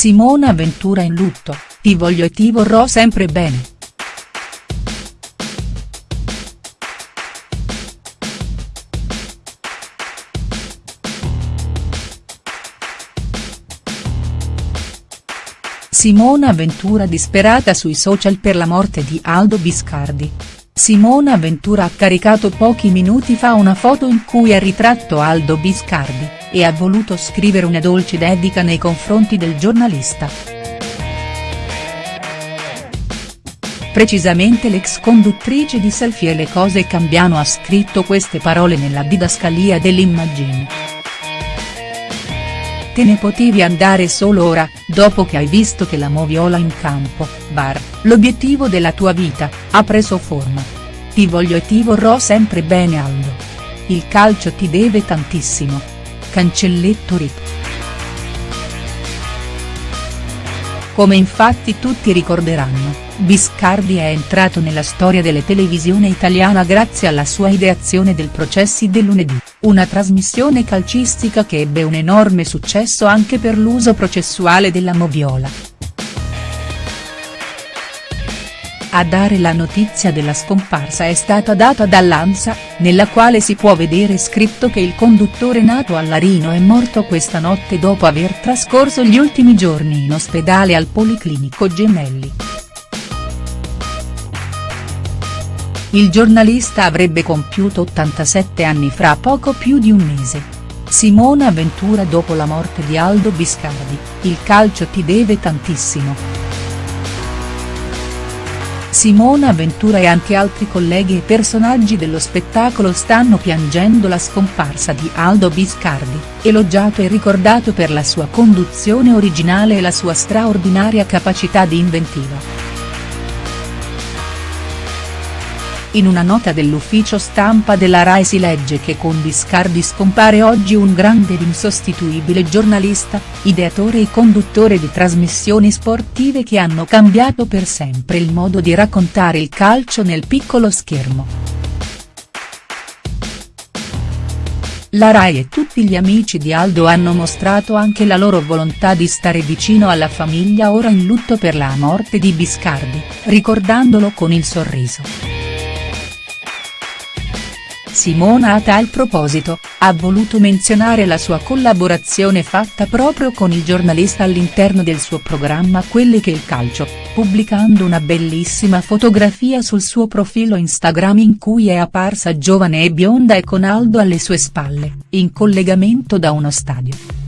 Simona Ventura in lutto, ti voglio e ti vorrò sempre bene. Simona Ventura disperata sui social per la morte di Aldo Biscardi. Simona Ventura ha caricato pochi minuti fa una foto in cui ha ritratto Aldo Biscardi, e ha voluto scrivere una dolce dedica nei confronti del giornalista. Precisamente l'ex conduttrice di Selfie e le cose cambiano ha scritto queste parole nella didascalia dell'immagine. Te ne potevi andare solo ora, dopo che hai visto che la moviola in campo, bar, l'obiettivo della tua vita, ha preso forma. Ti voglio e ti vorrò sempre bene Aldo. Il calcio ti deve tantissimo. Cancelletto Rip. Come infatti tutti ricorderanno, Biscardi è entrato nella storia delle televisione italiana grazie alla sua ideazione del Processi del lunedì, una trasmissione calcistica che ebbe un enorme successo anche per l'uso processuale della moviola. A dare la notizia della scomparsa è stata data dall'Ansa, nella quale si può vedere scritto che il conduttore nato a Larino è morto questa notte dopo aver trascorso gli ultimi giorni in ospedale al Policlinico Gemelli. Il giornalista avrebbe compiuto 87 anni fra poco più di un mese. Simona Ventura dopo la morte di Aldo Biscardi, il calcio ti deve tantissimo. Simona Ventura e anche altri colleghi e personaggi dello spettacolo stanno piangendo la scomparsa di Aldo Biscardi, elogiato e ricordato per la sua conduzione originale e la sua straordinaria capacità di inventiva. In una nota dell'ufficio stampa della RAI si legge che con Biscardi scompare oggi un grande ed insostituibile giornalista, ideatore e conduttore di trasmissioni sportive che hanno cambiato per sempre il modo di raccontare il calcio nel piccolo schermo. La RAI e tutti gli amici di Aldo hanno mostrato anche la loro volontà di stare vicino alla famiglia ora in lutto per la morte di Biscardi, ricordandolo con il sorriso. Simona a tal proposito, ha voluto menzionare la sua collaborazione fatta proprio con il giornalista all'interno del suo programma Quelli che il calcio, pubblicando una bellissima fotografia sul suo profilo Instagram in cui è apparsa giovane e bionda e con Aldo alle sue spalle, in collegamento da uno stadio.